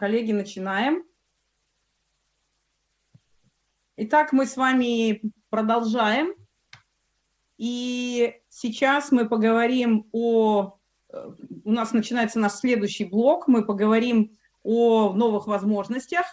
Коллеги, начинаем. Итак, мы с вами продолжаем. И сейчас мы поговорим о... Э, у нас начинается наш следующий блок. Мы поговорим о новых возможностях.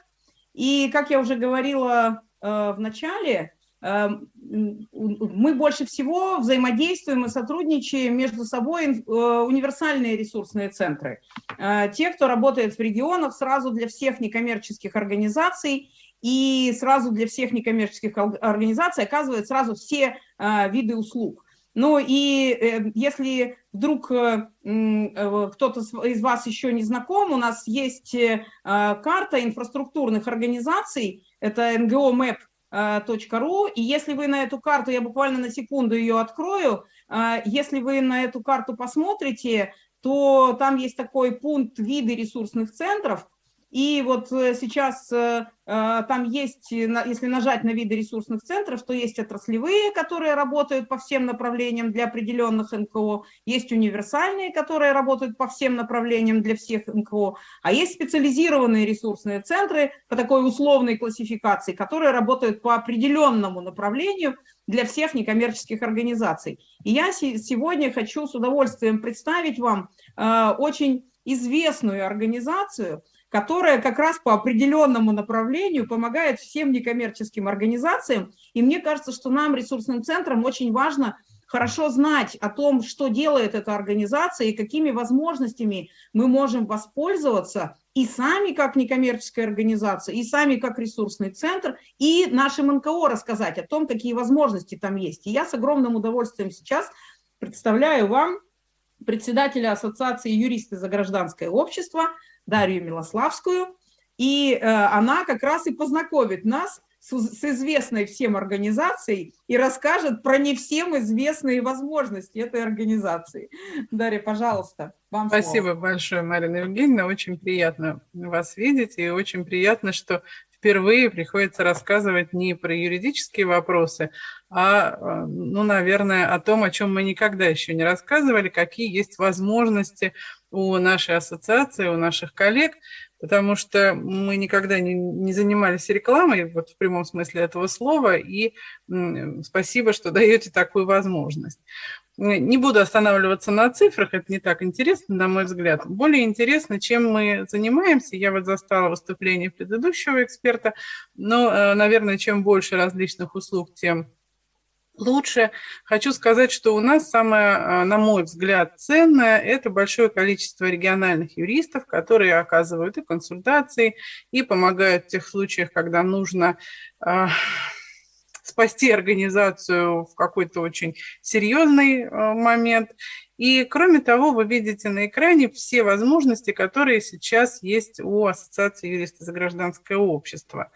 И, как я уже говорила э, в начале, мы больше всего взаимодействуем и сотрудничаем между собой э, универсальные ресурсные центры. Э, те, кто работает в регионах, сразу для всех некоммерческих организаций и сразу для всех некоммерческих организаций оказывают сразу все э, виды услуг. Ну и если вдруг кто-то из вас еще не знаком, у нас есть карта инфраструктурных организаций, это НГО МЭП ру. И если вы на эту карту, я буквально на секунду ее открою, а, если вы на эту карту посмотрите, то там есть такой пункт виды ресурсных центров, и вот э, сейчас э, э, там есть, если нажать на виды ресурсных центров, то есть отраслевые, которые работают по всем направлениям для определенных НКО, есть универсальные, которые работают по всем направлениям для всех НКО, а есть специализированные ресурсные центры по такой условной классификации, которые работают по определенному направлению для всех некоммерческих организаций. И я сегодня хочу с удовольствием представить вам очень известную организацию, которая как раз по определенному направлению помогает всем некоммерческим организациям. И мне кажется, что нам, ресурсным центрам, очень важно хорошо знать о том, что делает эта организация и какими возможностями мы можем воспользоваться и сами как некоммерческая организация, и сами как ресурсный центр, и нашим НКО рассказать о том, какие возможности там есть. И я с огромным удовольствием сейчас представляю вам председателя Ассоциации юристы за гражданское общество Дарью Милославскую, и э, она как раз и познакомит нас с, с известной всем организацией и расскажет про не всем известные возможности этой организации. Дарья, пожалуйста, вам Спасибо слово. большое, Марина Евгеньевна, очень приятно вас видеть, и очень приятно, что впервые приходится рассказывать не про юридические вопросы, а, э, ну, наверное, о том, о чем мы никогда еще не рассказывали, какие есть возможности у нашей ассоциации, у наших коллег, потому что мы никогда не, не занимались рекламой, вот в прямом смысле этого слова, и спасибо, что даете такую возможность. Не буду останавливаться на цифрах, это не так интересно, на мой взгляд. Более интересно, чем мы занимаемся. Я вот застала выступление предыдущего эксперта, но, э, наверное, чем больше различных услуг, тем лучше. Хочу сказать, что у нас самое, а, на мой взгляд, ценное – это большое количество региональных юристов, которые оказывают и консультации, и помогают в тех случаях, когда нужно а, спасти организацию в какой-то очень серьезный а, момент. И кроме того, вы видите на экране все возможности, которые сейчас есть у Ассоциации юристов за гражданское общество.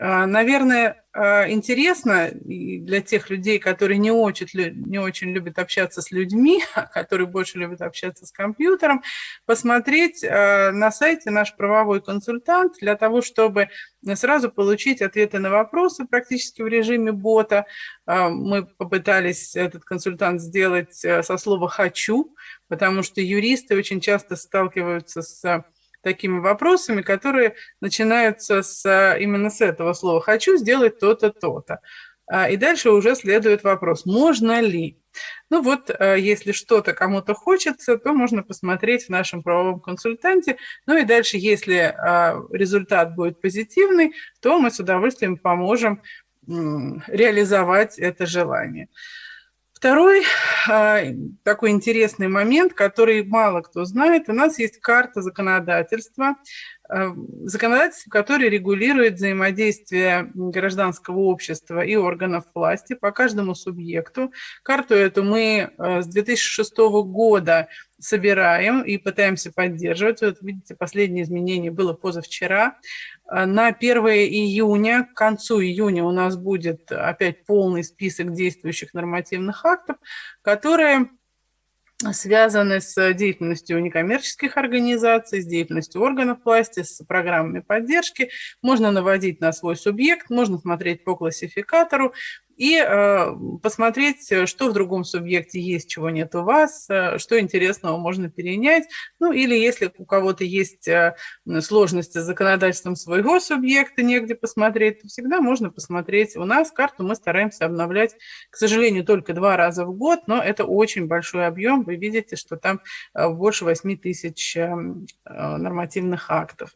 А, наверное, а, интересно для тех людей, которые не очень, не очень любят общаться с людьми, а которые больше любят общаться с компьютером, посмотреть на сайте наш правовой консультант для того, чтобы сразу получить ответы на вопросы практически в режиме бота. Мы попытались этот консультант сделать со слова «хочу», потому что юристы очень часто сталкиваются с такими вопросами, которые начинаются с, а, именно с этого слова «хочу сделать то-то, то-то». А, и дальше уже следует вопрос, можно ли? Ну вот, а, если что-то кому-то хочется, то можно посмотреть в нашем правовом консультанте. Ну и дальше, если результат будет позитивный, то мы с удовольствием поможем реализовать это желание. Второй а, такой интересный момент, который мало кто знает, у нас есть карта законодательства, а, законодательство, которое регулирует взаимодействие гражданского общества и органов власти по каждому субъекту. Карту эту мы а, с 2006 года собираем и пытаемся поддерживать. Вот видите, последнее изменение было позавчера. А, на 1 июня, к концу июня у нас будет опять полный список действующих нормативных актов, которые связаны с деятельностью некоммерческих организаций, с деятельностью органов власти, с программами поддержки. Можно наводить на свой субъект, можно смотреть по классификатору. И э, посмотреть, что в другом субъекте есть, чего нет у вас, э, что интересного можно перенять. Ну или если у кого-то есть э, сложности с законодательством своего субъекта, негде посмотреть, то всегда можно посмотреть. У нас карту мы стараемся обновлять, к сожалению, только два раза в год, но это очень большой объем. Вы видите, что там больше 8 тысяч нормативных актов.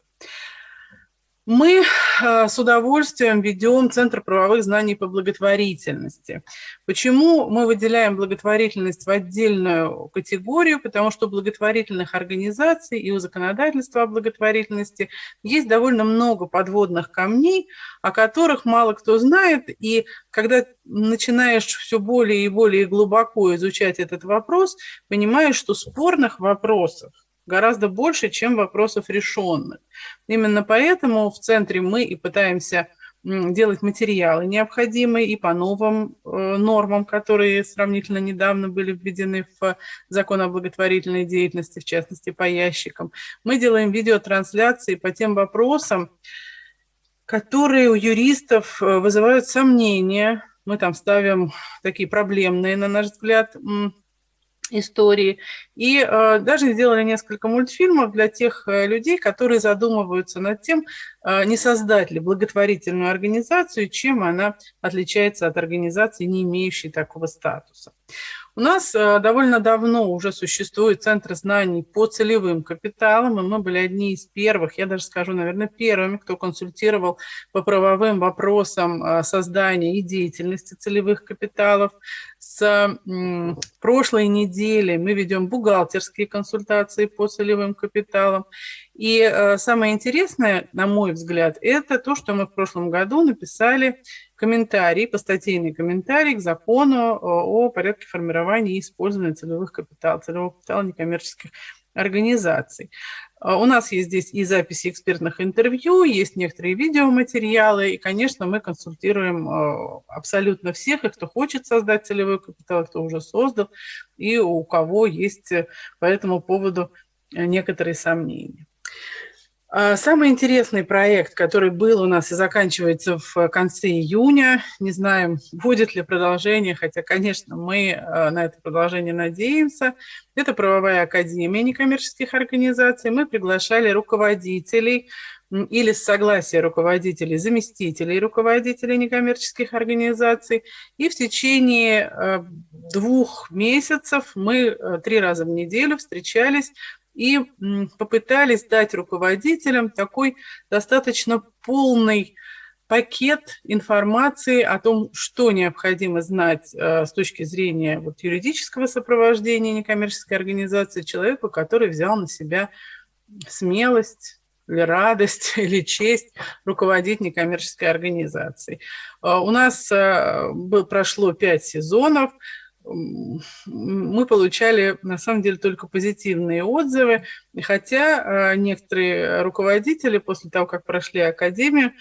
Мы э, с удовольствием ведем Центр правовых знаний по благотворительности. Почему мы выделяем благотворительность в отдельную категорию? Потому что у благотворительных организаций и у законодательства о благотворительности есть довольно много подводных камней, о которых мало кто знает. И когда начинаешь все более и более глубоко изучать этот вопрос, понимаешь, что спорных вопросов гораздо больше, чем вопросов решенных. Именно поэтому в центре мы и пытаемся делать материалы необходимые и по новым э, нормам, которые сравнительно недавно были введены в закон о благотворительной деятельности, в частности по ящикам. Мы делаем видеотрансляции по тем вопросам, которые у юристов э, вызывают сомнения. Мы там ставим такие проблемные, на наш взгляд, истории. И э, даже сделали несколько мультфильмов для тех э, людей, которые задумываются над тем, э, не создать ли благотворительную организацию, чем она отличается от организации, не имеющей такого статуса. У нас э, довольно давно уже существует Центр знаний по целевым капиталам, и мы были одни из первых, я даже скажу, наверное, первыми, кто консультировал по правовым вопросам э, создания и деятельности целевых капиталов. С прошлой недели мы ведем бухгалтерские консультации по целевым капиталам. И э, самое интересное, на мой взгляд, это то, что мы в прошлом году написали комментарий, постатейный комментарий к закону э, о порядке формирования и использования целевых капиталов, целевого капитала некоммерческих организаций. Э, у нас есть здесь и записи экспертных интервью, есть некоторые видеоматериалы, и, конечно, мы консультируем абсолютно всех, и кто хочет создать целевой капитал, кто уже создал, и у кого есть по этому поводу некоторые сомнения. А, самый интересный проект, который был у нас и заканчивается в конце июня, не знаем, будет ли продолжение, хотя, конечно, мы а, на это продолжение надеемся, это правовая академия некоммерческих организаций. Мы приглашали руководителей или с согласия руководителей, заместителей руководителей некоммерческих организаций. И в течение а, двух месяцев мы три раза в неделю встречались и попытались дать руководителям такой достаточно полный пакет информации о том, что необходимо знать э, с точки зрения вот, юридического сопровождения некоммерческой организации человеку, который взял на себя смелость или радость, или честь руководить некоммерческой организацией. Э, у нас э, прошло пять сезонов, мы получали на самом деле только позитивные отзывы, хотя э, некоторые руководители после того, как прошли академию,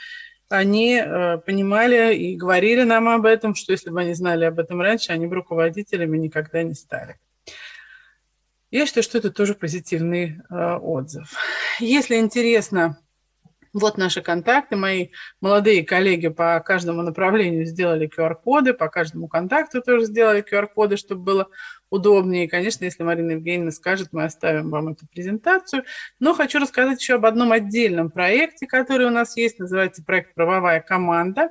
они э, понимали и говорили нам об этом, что если бы они знали об этом раньше, они бы руководителями никогда не стали. Я считаю, что это тоже позитивный э, отзыв. Если интересно вот наши контакты. Мои молодые коллеги по каждому направлению сделали QR-коды, по каждому контакту тоже сделали QR-коды, чтобы было удобнее. Конечно, если Марина Евгеньевна скажет, мы оставим вам эту презентацию. Но хочу рассказать еще об одном отдельном проекте, который у нас есть, называется проект «Правовая команда».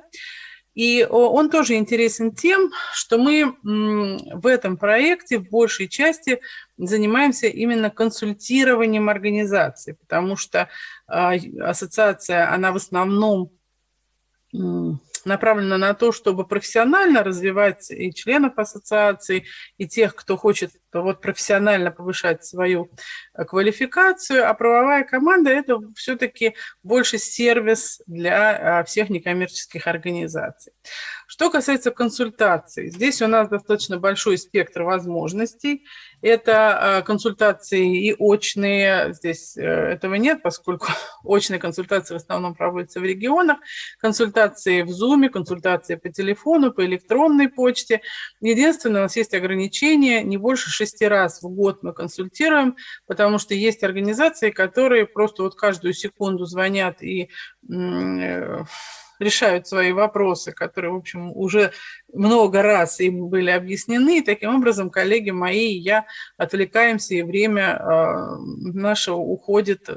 И он тоже интересен тем, что мы в этом проекте в большей части занимаемся именно консультированием организации, потому что а, ассоциация, она в основном направлена на то, чтобы профессионально развивать и членов ассоциации, и тех, кто хочет вот профессионально повышать свою э, квалификацию, а правовая команда – это все-таки больше сервис для а, всех некоммерческих организаций. Что касается консультаций, здесь у нас достаточно большой спектр возможностей. Это а, консультации и очные, здесь э, этого нет, поскольку очные консультации в основном проводятся в регионах, консультации в Zoom, консультации по телефону, по электронной почте. Единственное, у нас есть ограничение, не больше шести раз в год мы консультируем, потому что есть организации, которые просто вот каждую секунду звонят и э, решают свои вопросы, которые, в общем, уже много раз им были объяснены. И таким образом, коллеги мои и я отвлекаемся, и время э, наше уходит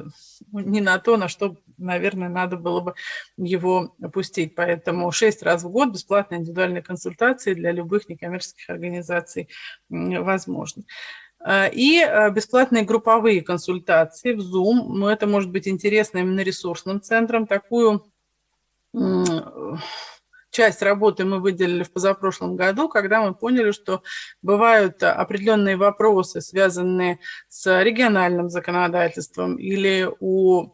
не на то, на что, наверное, надо было бы его опустить. Поэтому шесть раз в год бесплатные индивидуальные консультации для любых некоммерческих организаций возможны. Э, и э, бесплатные групповые консультации в Zoom. Ну, это может быть интересно именно ресурсным центром. Такую часть работы мы выделили в позапрошлом году, когда мы поняли, что бывают определенные вопросы, связанные с региональным законодательством или у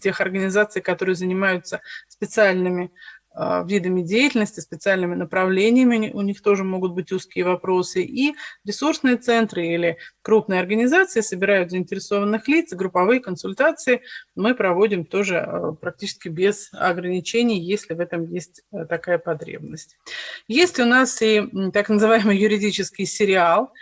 тех организаций, которые занимаются специальными видами деятельности, специальными направлениями, у них тоже могут быть узкие вопросы, и ресурсные центры или крупные организации собирают заинтересованных лиц, групповые консультации мы проводим тоже а, практически без ограничений, если в этом есть а, такая потребность. Есть у нас и так называемый юридический сериал,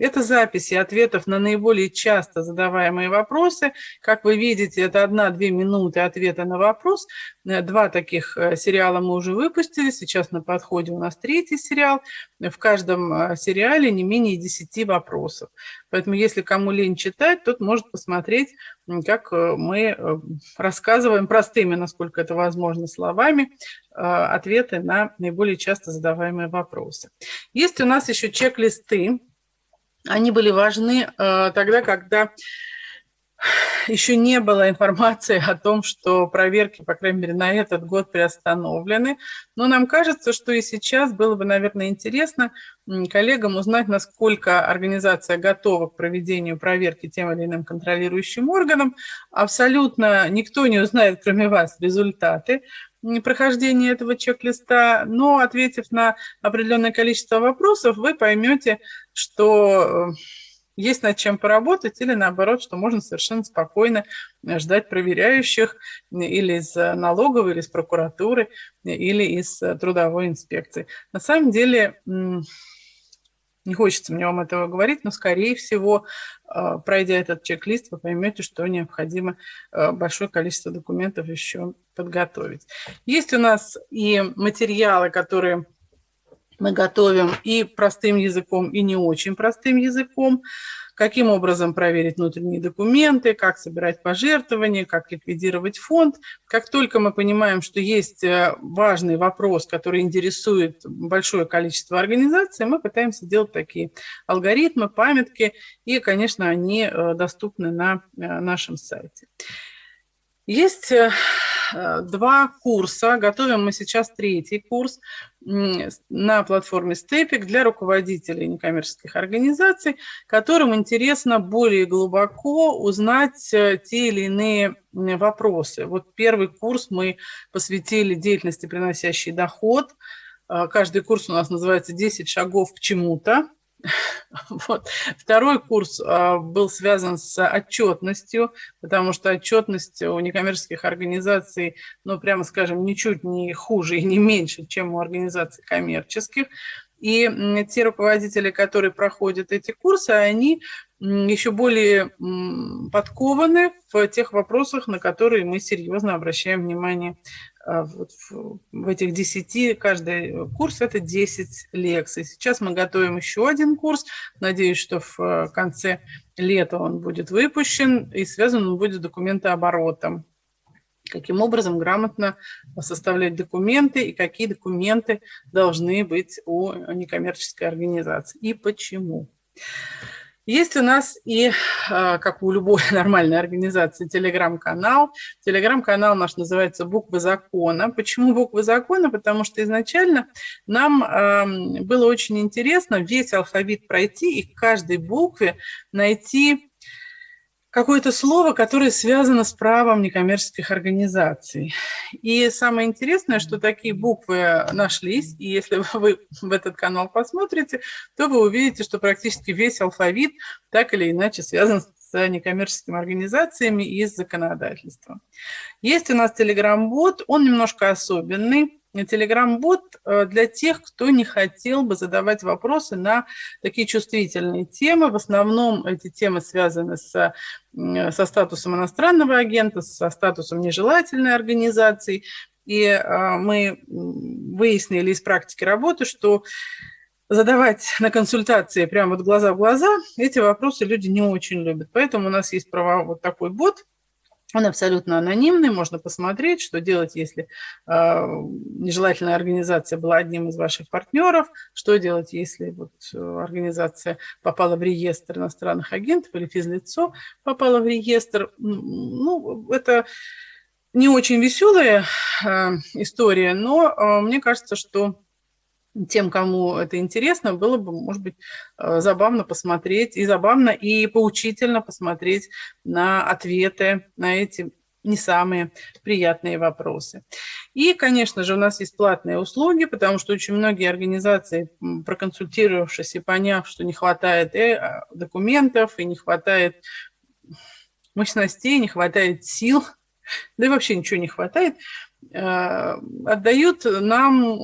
это записи ответов на наиболее часто задаваемые вопросы. Как вы видите, это одна-две минуты ответа на вопрос. Э, два таких э, сериала мы уже выпустили. Сейчас на подходе у нас третий сериал. В каждом э, сериале не менее 10 вопросов. Поэтому если кому лень читать, тот может посмотреть, как мы рассказываем простыми, насколько это возможно, словами, ответы на наиболее часто задаваемые вопросы. Есть у нас еще чек-листы. Они были важны тогда, когда еще не было информации о том, что проверки, по крайней мере, на этот год приостановлены. Но нам кажется, что и сейчас было бы, наверное, интересно коллегам узнать, насколько организация готова к проведению проверки тем или иным контролирующим органам. Абсолютно никто не узнает, кроме вас, результаты прохождения этого чек-листа, но ответив на определенное количество вопросов, вы поймете, что э, есть над чем поработать, или наоборот, что можно совершенно спокойно ждать проверяющих или из налоговой, или из прокуратуры, или из э, трудовой инспекции. На самом деле, не хочется мне вам этого говорить, но, скорее всего, пройдя этот чек-лист, вы поймете, что необходимо большое количество документов еще подготовить. Есть у нас и материалы, которые мы готовим и простым языком, и не очень простым языком. Каким образом проверить внутренние документы, как собирать пожертвования, как ликвидировать фонд. Как только мы понимаем, что есть э, важный вопрос, который интересует большое количество организаций, мы пытаемся делать такие алгоритмы, памятки, и, конечно, они э, доступны на э, нашем сайте. Есть два курса, готовим мы сейчас третий курс на платформе Степик для руководителей некоммерческих организаций, которым интересно более глубоко узнать э, те или иные вопросы. Вот первый курс мы посвятили деятельности, приносящей доход. Э, каждый курс у нас называется «10 шагов к чему-то». Вот. Второй курс а, был связан с отчетностью, потому что отчетность у некоммерческих организаций, ну, прямо скажем, ничуть не хуже и не меньше, чем у организаций коммерческих. И те руководители, которые проходят эти курсы, они еще более подкованы в тех вопросах, на которые мы серьезно обращаем внимание вот в, в этих 10, каждый курс это 10 лекций. Сейчас мы готовим еще один курс. Надеюсь, что в э, конце лета он будет выпущен и связан он будет с документооборотом. Каким образом грамотно составлять документы и какие документы должны быть у некоммерческой организации и почему. Есть у нас и, а, как у любой нормальной организации, телеграм-канал. Телеграм-канал наш называется «Буквы закона». Почему «Буквы закона»? Потому что изначально нам было очень интересно весь алфавит пройти и к каждой букве найти какое-то слово, которое связано с правом некоммерческих организаций. И самое интересное, что такие буквы нашлись, и если вы в этот канал посмотрите, то вы увидите, что практически весь алфавит так или иначе связан с некоммерческими организациями и с законодательством. Есть у нас Telegram-бот, он немножко особенный, телеграм-бот для тех, кто не хотел бы задавать вопросы на такие чувствительные темы. В основном эти темы связаны с, со статусом иностранного агента, со статусом нежелательной организации. И мы выяснили из практики работы, что задавать на консультации прямо вот глаза в глаза, эти вопросы люди не очень любят. Поэтому у нас есть права вот такой бот, он абсолютно анонимный, можно посмотреть, что делать, если э, нежелательная организация была одним из ваших партнеров, что делать, если вот, э, организация попала в реестр иностранных агентов или физлицо попало в реестр. Ну, это не очень веселая э, история, но э, мне кажется, что тем, кому это интересно, было бы, может быть, э, забавно посмотреть, и забавно, и поучительно посмотреть на ответы на эти не самые приятные вопросы. И, конечно же, у нас есть платные услуги, потому что очень многие организации, проконсультировавшись и поняв, что не хватает э, документов, и не хватает мощностей, не хватает сил, да и вообще ничего не хватает, э, отдают нам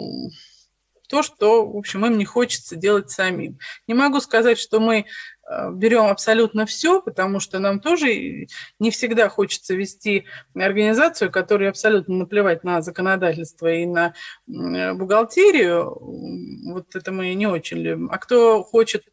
то, что, в общем, им не хочется делать самим. Не могу сказать, что мы э, берем абсолютно все, потому что нам тоже не всегда хочется вести организацию, которая абсолютно наплевать на законодательство и на бухгалтерию. Вот это мы не очень любим. А кто хочет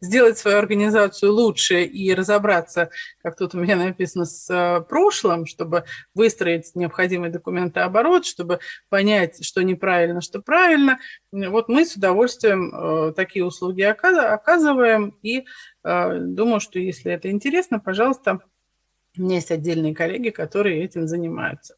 сделать свою организацию лучше и разобраться, как тут у меня написано, с э, прошлым, чтобы выстроить необходимый документооборот, чтобы понять, что неправильно, что правильно. Вот мы с удовольствием э, такие услуги оказываем, и э, думаю, что если это интересно, пожалуйста, у меня есть отдельные коллеги, которые этим занимаются.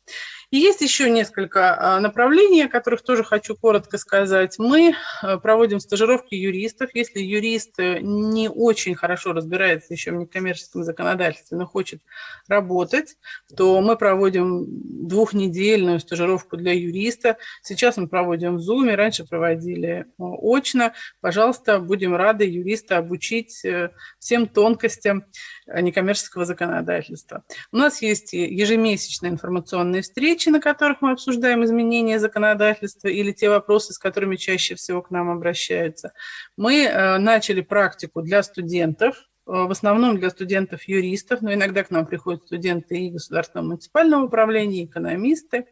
И есть еще несколько а, направлений, о которых тоже хочу коротко сказать. Мы а, проводим стажировки юристов. Если юрист э, не очень хорошо разбирается еще в некоммерческом законодательстве, но хочет работать, то мы проводим двухнедельную стажировку для юриста. Сейчас мы проводим в Zoom, раньше проводили очно. Пожалуйста, будем рады юриста обучить э, всем тонкостям э, некоммерческого законодательства. У нас есть ежемесячные информационные встречи, на которых мы обсуждаем изменения законодательства или те вопросы, с которыми чаще всего к нам обращаются. Мы э, начали практику для студентов, э, в основном для студентов-юристов, но иногда к нам приходят студенты и государственного муниципального управления, и экономисты.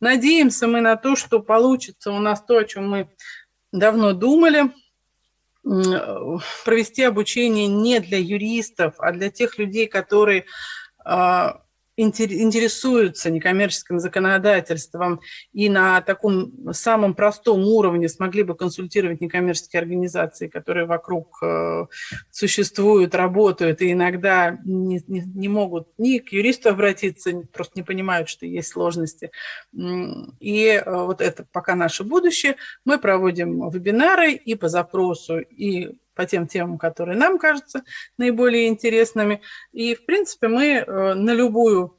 Надеемся мы на то, что получится у нас то, о чем мы давно думали, э, провести обучение не для юристов, а для тех людей, которые интересуются некоммерческим законодательством и на таком самом простом уровне смогли бы консультировать некоммерческие организации, которые вокруг э, существуют, работают и иногда не, не, не могут ни к юристу обратиться, просто не понимают, что есть сложности. И э, вот это пока наше будущее. Мы проводим вебинары и по запросу, и по тем темам, которые нам кажутся наиболее интересными. И, в принципе, мы э, на любую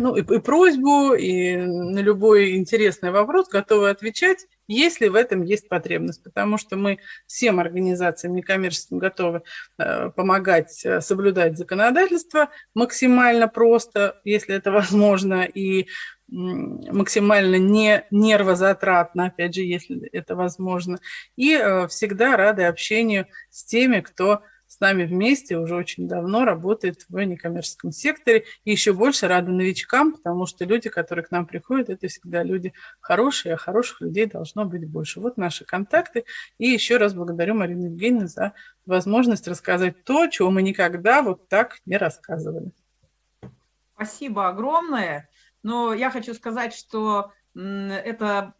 ну, и, и просьбу, и на любой интересный вопрос готовы отвечать, если в этом есть потребность. Потому что мы всем организациям некоммерческим готовы э, помогать э, соблюдать законодательство максимально просто, если это возможно, и максимально не нервозатратно, опять же, если это возможно. И э, всегда рады общению с теми, кто с нами вместе уже очень давно работает в некоммерческом секторе. И еще больше рады новичкам, потому что люди, которые к нам приходят, это всегда люди хорошие, а хороших людей должно быть больше. Вот наши контакты. И еще раз благодарю Марину Евгеньевну за возможность рассказать то, чего мы никогда вот так не рассказывали. Спасибо огромное. Но я хочу сказать, что это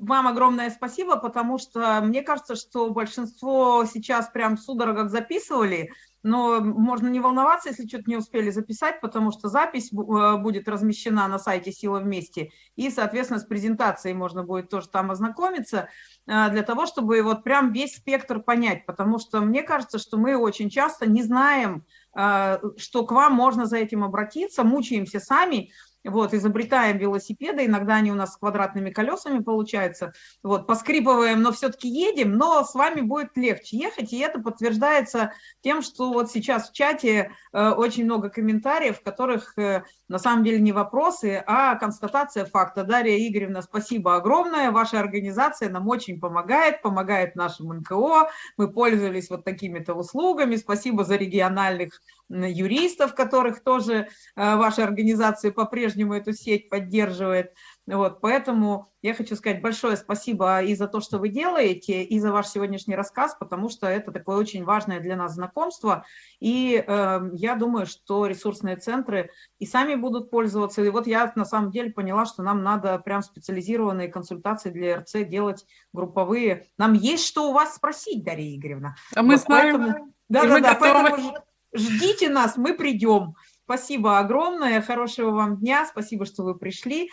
вам огромное спасибо, потому что мне кажется, что большинство сейчас прям в судорогах записывали, но можно не волноваться, если что-то не успели записать, потому что запись э, будет размещена на сайте «Сила вместе», и, соответственно, с презентацией можно будет тоже там ознакомиться, э, для того, чтобы вот прям весь спектр понять, потому что мне кажется, что мы очень часто не знаем, э, что к вам можно за этим обратиться, мучаемся сами, вот, изобретаем велосипеды, иногда они у нас с квадратными колесами получаются, вот, поскрипываем, но все-таки едем, но с вами будет легче ехать, и это подтверждается тем, что вот сейчас в чате э, очень много комментариев, в которых э, на самом деле не вопросы, а констатация факта. Дарья Игоревна, спасибо огромное, ваша организация нам очень помогает, помогает нашему НКО, мы пользовались вот такими-то услугами, спасибо за региональных юристов, которых тоже э, ваша организация по-прежнему эту сеть поддерживает. Вот, поэтому я хочу сказать большое спасибо и за то, что вы делаете, и за ваш сегодняшний рассказ, потому что это такое очень важное для нас знакомство. И э, я думаю, что ресурсные центры и сами будут пользоваться. И вот я на самом деле поняла, что нам надо прям специализированные консультации для РЦ делать групповые. Нам есть что у вас спросить, Дарья Игоревна. А мы вот знаем. Да-да-да, поэтому ждите нас, мы придем. Спасибо огромное, хорошего вам дня, спасибо, что вы пришли.